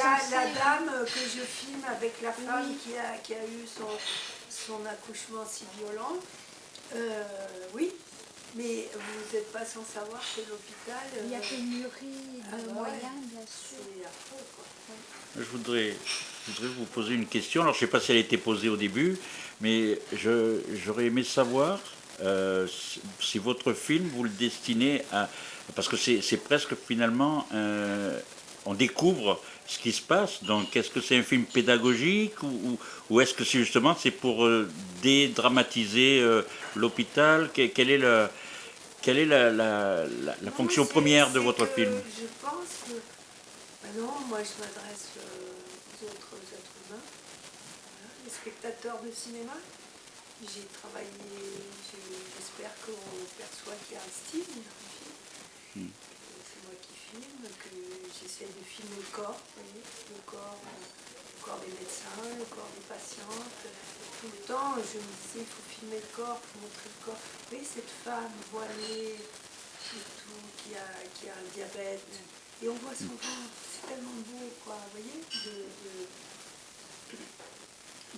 a la dame que je filme avec la femme Oui. qui, a, qui a eu son, son accouchement si violent. Euh, oui, mais vous n'êtes pas sans savoir que l'hôpital, Il y a euh, pénurie Ah de ouais. moyens, bien sûr. c'est affreux. Quoi. Je voudrais, je voudrais vous poser une question. Alors, je ne sais pas si elle a été posée au début, mais j'aurais aimé savoir euh, si- votre film, vous le destinez à... Parce que c'est c'est presque finalement... on découvre ce qui se passe. Donc, est-ce que c'est un film pédagogique ou, ou- ou est-ce que c'est justement c'est pour euh, dédramatiser euh, l'hôpital? Que- Quelle est, la, quelle est la, la- la- la Non, fonction première de votre film? Je pense que. bah non, moi je m'adresse euh, aux autres êtres humains, voilà, les spectateurs de cinéma. J'ai travaillé, j'espère qu'on perçoit qu'il y a un style dans le film. Hmm. Que C'est moi qui filme, que j'essaie de filmer le corps, le corps, euh, le corps des médecins, le corps des patientes. Tout le temps, je me disais, il faut filmer le corps, il faut montrer le corps. Voyez, cette femme voilée, qui a, qui a un diabète. Et on voit son ventre, c'est tellement beau, quoi, vous voyez,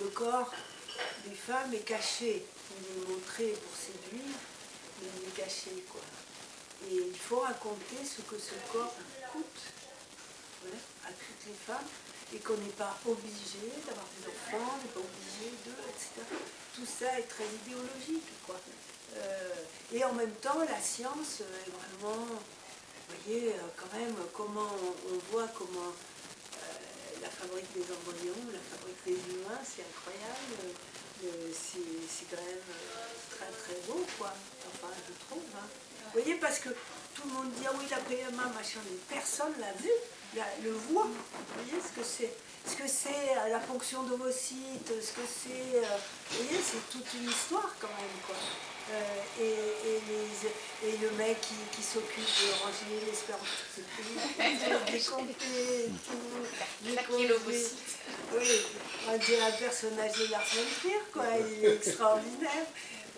le corps des femmes est caché. On est montré pour séduire, mais il est caché, quoi. Et il faut raconter ce que ce corps coûte à toutes les femmes et qu'on n'est pas obligé d'avoir des enfants, on n'est pas obligé de, etc. Tout ça est très idéologique, quoi. Euh, et en même temps, la science est vraiment, vous voyez, euh, quand même, comment on, voit comment euh, la fabrique des embryons, la fabrique des humains, c'est incroyable. Euh, c'est quand même euh, très très beau, quoi. Enfin, je trouve. hein. Vous voyez, parce que tout le monde dit, ah oui, la PMA, machin, mais personne l'a vu, la- le voit. Vous voyez ce que c'est Ce que c'est euh, la fonction d'ovocyte, ce que c'est. euh, vous voyez, c'est toute une histoire quand même, quoi. Euh, et, et, les- et le mec qui, qui s'occupe de ranger les spermatozoïdes, de décompter, tout, décompter. l'ovocyte. Oui, on dirait un personnage de Lars von quoi. Il est extraordinaire.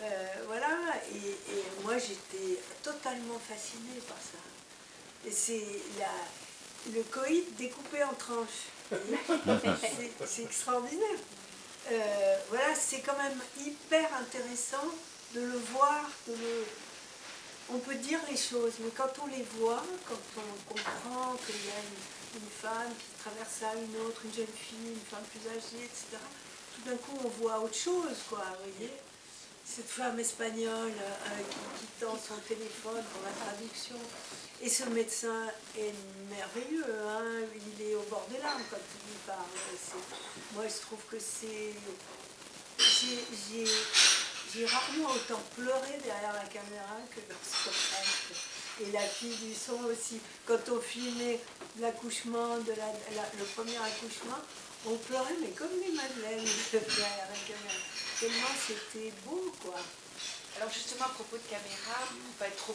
Euh, voilà, et, et moi j'étais totalement fascinée par ça. Et c'est la- le coït découpé en tranches. C'est- extraordinaire. Euh, voilà, c'est quand même hyper intéressant de le voir, de le... On peut dire les choses, mais quand on les voit, quand on comprend qu'il y a une, une femme qui traverse ça, une autre, une jeune fille, une femme plus âgée, etc., tout d'un coup on voit autre chose, quoi, vous voyez cette femme espagnole euh, qui, qui tend son téléphone pour la traduction. Et ce médecin est merveilleux, hein, il est au bord des larmes quand il lui parle. Moi, je trouve que c'est... j'ai- rarement autant pleuré derrière la caméra que dans ce. Et la fille du son aussi. Quand on filmait l'accouchement, le premier accouchement, on pleurait, mais comme des madeleines derrière la caméra. Tellement c'était beau, quoi. Alors justement, à propos de caméra, pour pas être trop